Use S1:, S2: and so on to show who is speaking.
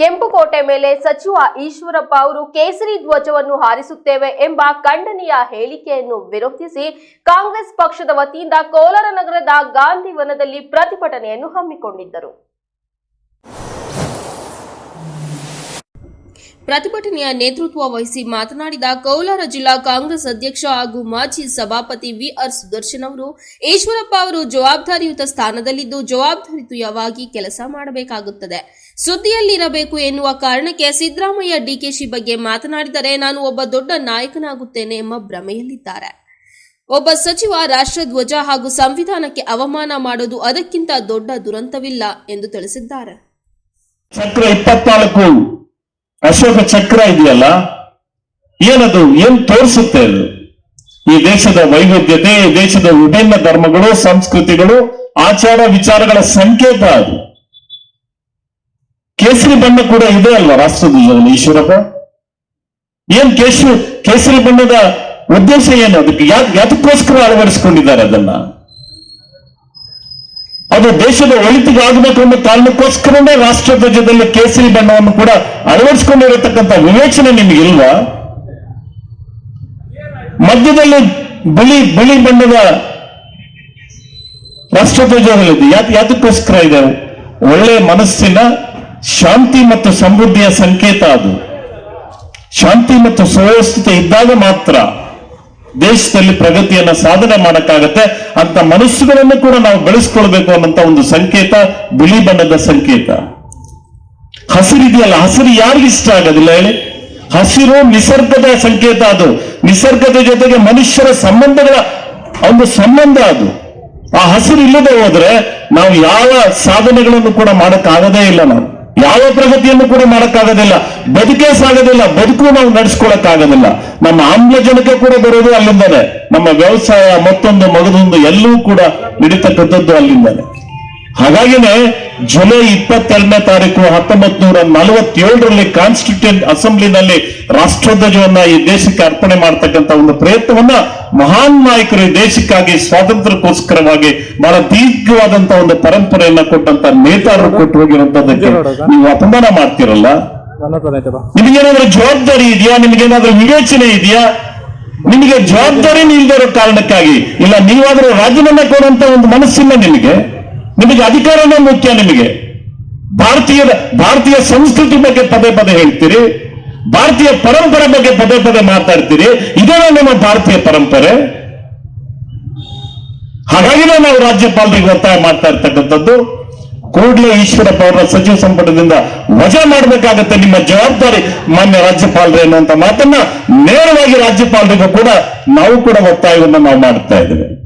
S1: ಕೆಂಪುಕೋಟೆ ಮೇಲೆ ಸಚಿವ ಈಶ್ವರಪ್ಪ ಅವರು ಕೇಸರಿ ಧ್ವಜವನ್ನು ಹಾರಿಸುತ್ತೇವೆ ಎಂಬ ಖಂಡನೀಯ ಹೇಳಿಕೆಯನ್ನು ವಿರೋಧಿಸಿ ಕಾಂಗ್ರೆಸ್ ಪಕ್ಷದ ವತಿಯಿಂದ ಕೋಲಾರ ನಗರದ ಗಾಂಧಿ ವನದಲ್ಲಿ ಪ್ರತಿಭಟನೆಯನ್ನು ಹಮ್ಮಿಕೊಂಡಿದ್ದರು. ಪ್ರತಿಭಟನೆಯ ನೇತೃತ್ವ ವಹಿಸಿ ಮಾತನಾಡಿದ ಕೋಲಾರ ಜಿಲ್ಲಾ ಕಾಂಗ್ರೆಸ್ ಅಧ್ಯಕ್ಷ ಹಾಗೂ ಮಾಜಿ ಸಭಾಪತಿ ವಿಆರ್ ಸುದರ್ಶನ್ ಅವರು, ಈಶ್ವರಪ್ಪ ಅವರು ಜವಾಬ್ದಾರಿಯುತ ಸ್ಥಾನದಲ್ಲಿದ್ದು ಜವಾಬ್ದಾರಿಯುತವಾಗಿ ಕೆಲಸ ಮಾಡಬೇಕಾಗುತ್ತದೆ. ಸುದ್ದಿಯಲ್ಲಿರಬೇಕು ಎನ್ನುವ ಕಾರಣಕ್ಕೆ ಸಿದ್ದರಾಮಯ್ಯ ಡಿಕೆಶಿ ಬಗ್ಗೆ ಮಾತನಾಡಿದರೆ ನಾನು ಒಬ್ಬ ದೊಡ್ಡ ನಾಯಕನಾಗುತ್ತೇನೆ ಎಂಬ ಭ್ರಮೆಯಲ್ಲಿದ್ದಾರೆ. ಒಬ್ಬ ಸಚಿವ ರಾಷ್ಟ್ರಧ್ವಜ ಹಾಗೂ ಸಂವಿಧಾನಕ್ಕೆ ಅವಮಾನ ಮಾಡೋದು ಅದಕ್ಕಿಂತ ದೊಡ್ಡ ದುರಂತವಿಲ್ಲ ಎಂದು ತಿಳಿಸಿದ್ದಾರೆ.
S2: ಚಕ್ರ ಇಪ್ಪತ್ನಾಲ್ಕು, ಅಶೋಕ ಚಕ್ರ ಇದೆಯಲ್ಲ? ಏನದು, ಏನ್ ತೋರಿಸುತ್ತೆ ಅದು? ಈ ದೇಶದ ವೈವಿಧ್ಯತೆ ದೇಶದ ವಿಭಿನ್ನ ಧರ್ಮಗಳು, ಸಂಸ್ಕೃತಿಗಳು, ಆಚಾರ ವಿಚಾರಗಳ ಸಂಕೇತ ಅದು. ಕೇಸರಿ ಬಣ್ಣ ಕೂಡ ಇದೆ ಅಲ್ವಾ ರಾಷ್ಟ್ರಧ್ವಜದಲ್ಲಿ ಈಶ್ವರಪ್ಪ? ಏನ್ ಕೇಸರಿ ಕೇಸರಿ ಬಣ್ಣದ ಉದ್ದೇಶ ಏನು? ಅದಕ್ಕೆ ಯಾತಕ್ಕೋಸ್ಕರ ಅಳವಡಿಸಿಕೊಂಡಿದ್ದಾರೆ ಅದನ್ನ? ಅದು ದೇಶದ ಒಳಿತಿಗೆ ಆಗಬೇಕು ಅನ್ನೋ ಕಾರಣಕ್ಕೋಸ್ಕರನೇ ರಾಷ್ಟ್ರಧ್ವಜದಲ್ಲಿ ಕೇಸರಿ ಬಣ್ಣವನ್ನು ಕೂಡ ಅಳವಡಿಸಿಕೊಂಡಿರತಕ್ಕಂಥ ವಿವೇಚನೆ ನಿಮಗಿಲ್ವಾ ಮಧ್ಯದಲ್ಲಿ ಬಿಳಿ ಬಿಳಿ ಬಣ್ಣದ ರಾಷ್ಟ್ರಧ್ವಜದಲ್ಲಿದೆ ಯಾಕೆ ಯಾತಕ್ಕೋಸ್ಕರ ಇದೆ? ಒಳ್ಳೆ ಮನಸ್ಸಿನ ಶಾಂತಿ ಮತ್ತು ಸಮೃದ್ಧಿಯ ಸಂಕೇತ ಅದು. ಶಾಂತಿ ಮತ್ತು ಸುವ್ಯವಸ್ಥಿತ ಇದ್ದಾಗ ಮಾತ್ರ ದೇಶದಲ್ಲಿ ಪ್ರಗತಿಯನ್ನು ಸಾಧನೆ ಮಾಡಕ್ಕಾಗತ್ತೆ. ಅಂತ ಮನಸ್ಸುಗಳನ್ನು ಕೂಡ ನಾವು ಬೆಳೆಸ್ಕೊಳ್ಬೇಕು ಅನ್ನಂತ ಒಂದು ಸಂಕೇತ, ಬಿಳಿ ಬಣ್ಣದ ಸಂಕೇತ. ಹಸಿರಿದೆಯಲ್ಲ ಹಸಿರು ಯಾರಿಗೂ ಇಷ್ಟ ಆಗೋದಿಲ್ಲ ಹೇಳಿ. ಹಸಿರು ನಿಸರ್ಗದ ಸಂಕೇತ ಅದು. ನಿಸರ್ಗದ ಜೊತೆಗೆ ಮನುಷ್ಯರ ಸಂಬಂಧಗಳ ಒಂದು ಸಂಬಂಧ ಅದು. ಆ ಹಸಿರು ಇಲ್ಲದೆ ಹೋದ್ರೆ ನಾವು ಯಾವ ಸಾಧನೆಗಳನ್ನು ಕೂಡ ಮಾಡಕ್ಕಾಗದೇ ಇಲ್ಲ ನಾವು. ಯಾವ ಪ್ರಗತಿಯನ್ನು ಕೂಡ ಮಾಡಕ್ಕಾಗೋದಿಲ್ಲ. ಬದುಕೇ ಸಾಗೋದಿಲ್ಲ. ಬದುಕು ನಾವು ನಡೆಸ್ಕೊಳಕ್ಕಾಗೋದಿಲ್ಲ. ನಮ್ಮ ಆಮ್ಲಜನಕ ಕೂಡ ಬರೋದು ಅಲ್ಲಿಂದಲೇ ನಮ್ಮ ವ್ಯವಸಾಯ ಮತ್ತೊಂದು ಮಗದೊಂದು ಎಲ್ಲವೂ ಕೂಡ ನಡೀತಕ್ಕಂಥದ್ದು ಅಲ್ಲಿಂದಲೇ ಹಾಗಾಗಿನೇ ಜುಲೈ ಇಪ್ಪತ್ತೆರಡನೇ ತಾರೀಕು ಹತ್ತೊಂಬತ್ ನೂರ ನಲವತ್ತೇಳರಲ್ಲಿ ಕಾನ್ಸ್ಟಿಟ್ಯೂಂಟ್ ಅಸೆಂಬ್ಲಿನಲ್ಲಿ ರಾಷ್ಟ್ರಧ್ವಜವನ್ನ ಈ ದೇಶಕ್ಕೆ ಅರ್ಪಣೆ ಮಾಡತಕ್ಕಂತ ಒಂದು ಪ್ರಯತ್ನವನ್ನ ಮಹಾನ್ ನಾಯಕರು ಈ ದೇಶಕ್ಕಾಗಿ ಸ್ವಾತಂತ್ರ್ಯಕ್ಕೋಸ್ಕರವಾಗಿ ಬಹಳ ದೀರ್ಘವಾದಂತ ಒಂದು ಪರಂಪರೆಯನ್ನ ಕೊಟ್ಟಂತ ನೇತಾರರು ಕೊಟ್ಟು ಹೋಗಿರುವಂತದಕ್ಕೆ ನೀವು ಅಪಮಾನ ಮಾಡ್ತಿರಲ್ಲ? ನಿಮಗೇನಾದ್ರೂ ಜವಾಬ್ದಾರಿ ಇದೆಯಾ? ನಿಮಗೇನಾದ್ರೂ ವಿವೇಚನೆ ಇದೆಯಾ? ನಿಮಗೆ ಜವಾಬ್ದಾರಿ ಇರೋ ಕಾರಣಕ್ಕಾಗಿ? ಇಲ್ಲ, ನೀವಾದ್ರೂ ರಾಜೀನಾಮೆ ಕೊಡುವಂತ ಒಂದು ಮನಸ್ಸಿಲ್ಲ ನಿಮಗೆ? ನಿಮಗೆ ಅಧಿಕಾರನೇ ಮುಖ್ಯ ನಿಮಗೆ. ಭಾರತೀಯ ಭಾರತೀಯ ಸಂಸ್ಕೃತಿ ಬಗ್ಗೆ ಪದೇ ಪದೇ ಹೇಳ್ತೀರಿ. ಭಾರತೀಯ ಪರಂಪರೆ ಬಗ್ಗೆ ಪದೇ ಪದೇ ಮಾತಾಡ್ತೀರಿ. ಇದೇ ನಮ್ಮ ಭಾರತೀಯ ಪರಂಪರೆ. ಹಾಗಾಗಿನೇ ನಾವು ರಾಜ್ಯಪಾಲರಿಗೆ ಒತ್ತಾಯ ಮಾಡ್ತಾ ಇರ್ತಕ್ಕಂಥದ್ದು. ಕೂಡಲೇ ಈಶ್ವರಪ್ಪ ಅವರ ಸಚಿವ ಸಂಪುಟದಿಂದ ವಜಾ ಮಾಡಬೇಕಾಗತ್ತೆ ನಿಮ್ಮ ಜವಾಬ್ದಾರಿ ಮಾನ್ಯ ರಾಜ್ಯಪಾಲರು ಎನ್ನುವಂತ ಮಾತನ್ನ ನೇರವಾಗಿ ರಾಜ್ಯಪಾಲರಿಗೂ ಕೂಡ ನಾವು ಕೂಡ ಒತ್ತಾಯವನ್ನು ನಾವು ಮಾಡ್ತಾ ಇದ್ದೇವೆ.